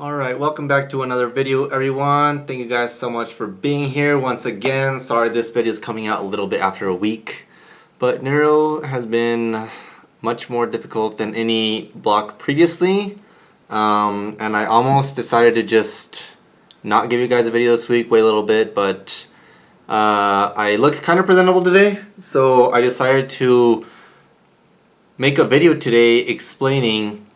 Alright, welcome back to another video everyone. Thank you guys so much for being here once again. Sorry this video is coming out a little bit after a week. But Neuro has been much more difficult than any block previously. Um, and I almost decided to just not give you guys a video this week, wait a little bit, but uh, I look kind of presentable today. So I decided to make a video today explaining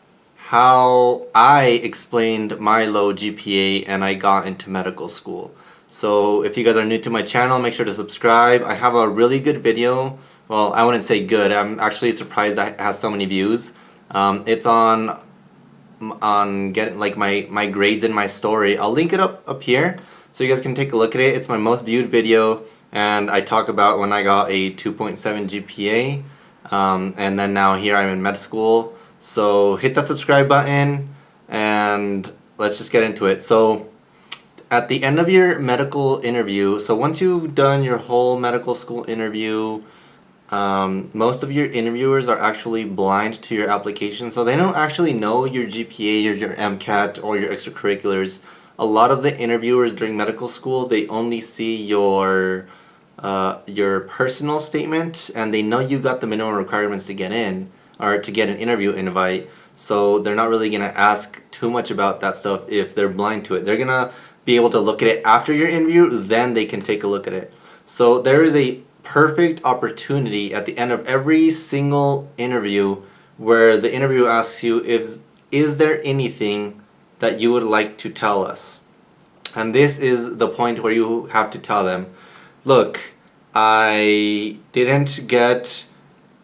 how I explained my low GPA and I got into medical school. So if you guys are new to my channel, make sure to subscribe. I have a really good video. Well, I wouldn't say good. I'm actually surprised that it has so many views. Um, it's on on getting like my my grades in my story. I'll link it up up here so you guys can take a look at it. It's my most viewed video and I talk about when I got a 2.7 GPA um, and then now here I'm in med school so hit that subscribe button and let's just get into it. So at the end of your medical interview, so once you've done your whole medical school interview, um, most of your interviewers are actually blind to your application, so they don't actually know your GPA or your MCAT or your extracurriculars. A lot of the interviewers during medical school, they only see your uh, your personal statement and they know you got the minimum requirements to get in or to get an interview invite. So they're not really gonna ask too much about that stuff if they're blind to it. They're gonna be able to look at it after your interview, then they can take a look at it. So there is a perfect opportunity at the end of every single interview where the interview asks you if is there anything that you would like to tell us? And this is the point where you have to tell them, look, I didn't get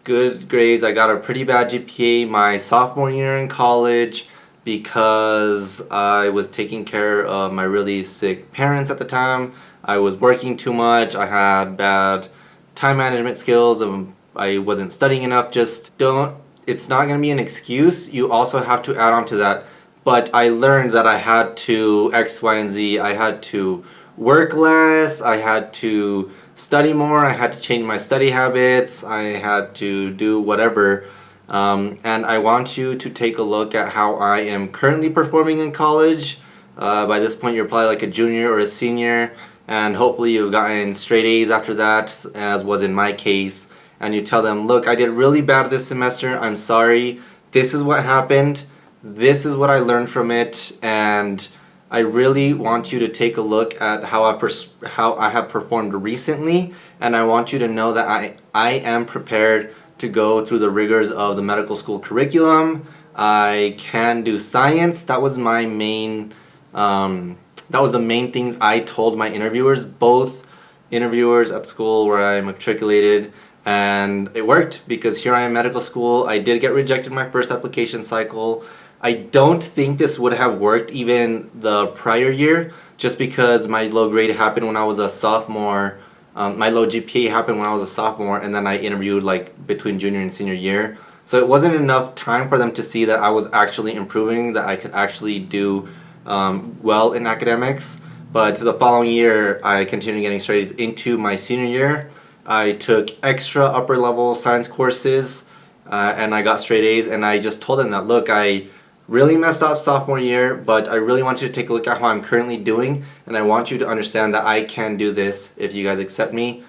good grades. I got a pretty bad GPA my sophomore year in college because I was taking care of my really sick parents at the time. I was working too much. I had bad time management skills. and I wasn't studying enough. Just don't, it's not going to be an excuse. You also have to add on to that. But I learned that I had to X, Y, and Z. I had to work less. I had to study more, I had to change my study habits, I had to do whatever. Um, and I want you to take a look at how I am currently performing in college. Uh, by this point you're probably like a junior or a senior and hopefully you've gotten straight A's after that as was in my case and you tell them look I did really bad this semester I'm sorry this is what happened this is what I learned from it and I really want you to take a look at how I, how I have performed recently and I want you to know that I, I am prepared to go through the rigors of the medical school curriculum. I can do science. That was my main, um, that was the main things I told my interviewers, both interviewers at school where I matriculated and it worked because here I am medical school. I did get rejected my first application cycle. I don't think this would have worked even the prior year just because my low grade happened when I was a sophomore. Um, my low GPA happened when I was a sophomore and then I interviewed like between junior and senior year. So it wasn't enough time for them to see that I was actually improving, that I could actually do um, well in academics. But the following year, I continued getting straight A's into my senior year. I took extra upper level science courses uh, and I got straight A's and I just told them that, look, I really messed up sophomore year, but I really want you to take a look at how I'm currently doing, and I want you to understand that I can do this if you guys accept me,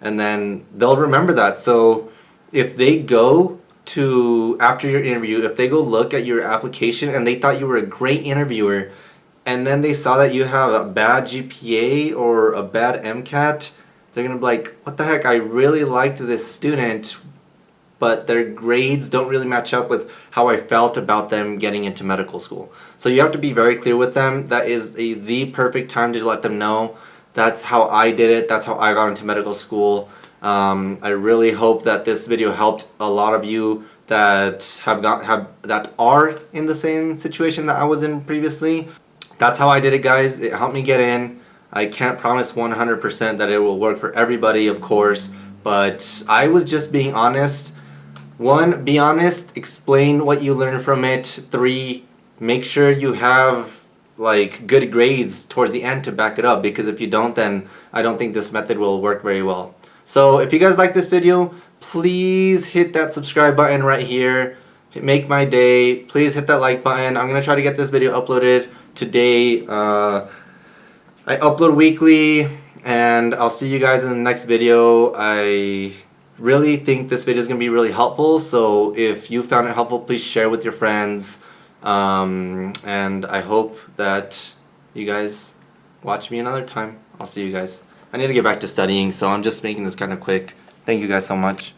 and then they'll remember that. So if they go to, after your interview, if they go look at your application and they thought you were a great interviewer, and then they saw that you have a bad GPA or a bad MCAT, they're gonna be like, what the heck, I really liked this student, but their grades don't really match up with how I felt about them getting into medical school. So you have to be very clear with them. That is a, the perfect time to let them know that's how I did it. That's how I got into medical school. Um, I really hope that this video helped a lot of you that have got have that are in the same situation that I was in previously. That's how I did it guys. It helped me get in. I can't promise 100% that it will work for everybody of course, but I was just being honest one, be honest, explain what you learned from it. Three, make sure you have like good grades towards the end to back it up because if you don't then I don't think this method will work very well. So if you guys like this video, please hit that subscribe button right here. make my day. Please hit that like button. I'm gonna try to get this video uploaded today. Uh, I upload weekly and I'll see you guys in the next video. I really think this video is going to be really helpful so if you found it helpful please share with your friends um, and I hope that you guys watch me another time. I'll see you guys. I need to get back to studying so I'm just making this kind of quick. Thank you guys so much.